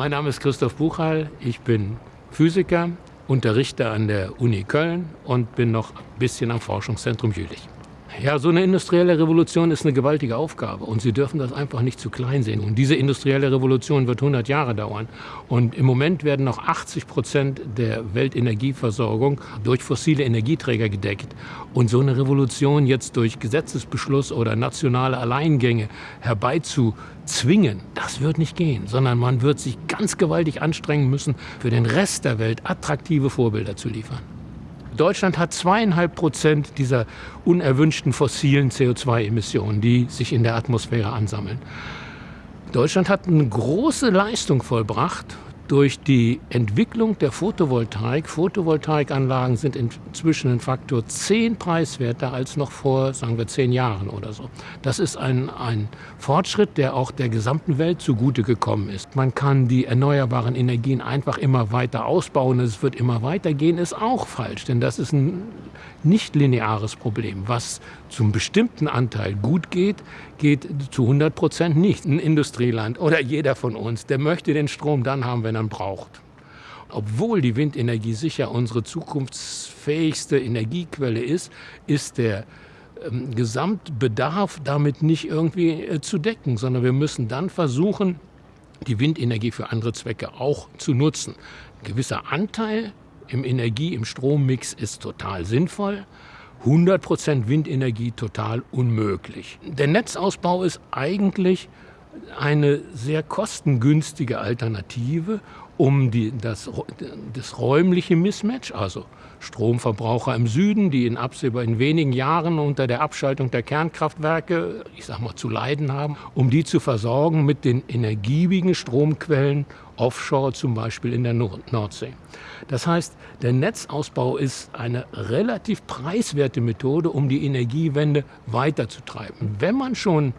Mein Name ist Christoph Buchheil. Ich bin Physiker, unterrichte an der Uni Köln und bin noch ein bisschen am Forschungszentrum Jülich. Ja, so eine industrielle Revolution ist eine gewaltige Aufgabe und Sie dürfen das einfach nicht zu klein sehen. Und diese industrielle Revolution wird 100 Jahre dauern. Und im Moment werden noch 80 Prozent der Weltenergieversorgung durch fossile Energieträger gedeckt. Und so eine Revolution jetzt durch Gesetzesbeschluss oder nationale Alleingänge herbeizuzwingen, das wird nicht gehen, sondern man wird sich ganz gewaltig anstrengen müssen, für den Rest der Welt attraktive Vorbilder zu liefern. Deutschland hat zweieinhalb Prozent dieser unerwünschten fossilen CO2-Emissionen, die sich in der Atmosphäre ansammeln. Deutschland hat eine große Leistung vollbracht durch die Entwicklung der Photovoltaik. Photovoltaikanlagen sind inzwischen ein Faktor 10 preiswerter als noch vor, sagen wir, zehn Jahren oder so. Das ist ein, ein Fortschritt, der auch der gesamten Welt zugute gekommen ist. Man kann die erneuerbaren Energien einfach immer weiter ausbauen. Es wird immer weitergehen, ist auch falsch, denn das ist ein nicht lineares Problem. Was zum bestimmten Anteil gut geht, geht zu 100 Prozent nicht. Ein Industrieland oder jeder von uns, der möchte den Strom dann haben, wenn er ihn braucht. Obwohl die Windenergie sicher unsere zukunftsfähigste Energiequelle ist, ist der ähm, Gesamtbedarf damit nicht irgendwie äh, zu decken, sondern wir müssen dann versuchen, die Windenergie für andere Zwecke auch zu nutzen. Ein gewisser Anteil im Energie-, im Strommix ist total sinnvoll. 100% Windenergie total unmöglich. Der Netzausbau ist eigentlich eine sehr kostengünstige Alternative, um die, das, das räumliche Mismatch, also Stromverbraucher im Süden, die in absehbar in wenigen Jahren unter der Abschaltung der Kernkraftwerke, ich sag mal, zu leiden haben, um die zu versorgen mit den energiebigen Stromquellen offshore, zum Beispiel in der Nordsee. Das heißt, der Netzausbau ist eine relativ preiswerte Methode, um die Energiewende weiterzutreiben. Wenn man schon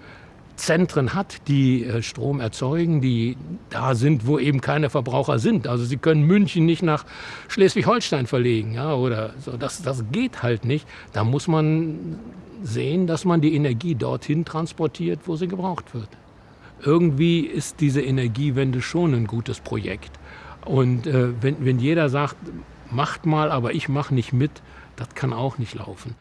Zentren hat, die äh, Strom erzeugen, die da sind, wo eben keine Verbraucher sind. Also Sie können München nicht nach Schleswig-Holstein verlegen, ja, oder so. Das, das geht halt nicht. Da muss man sehen, dass man die Energie dorthin transportiert, wo sie gebraucht wird. Irgendwie ist diese Energiewende schon ein gutes Projekt. Und äh, wenn, wenn jeder sagt, macht mal, aber ich mache nicht mit, das kann auch nicht laufen.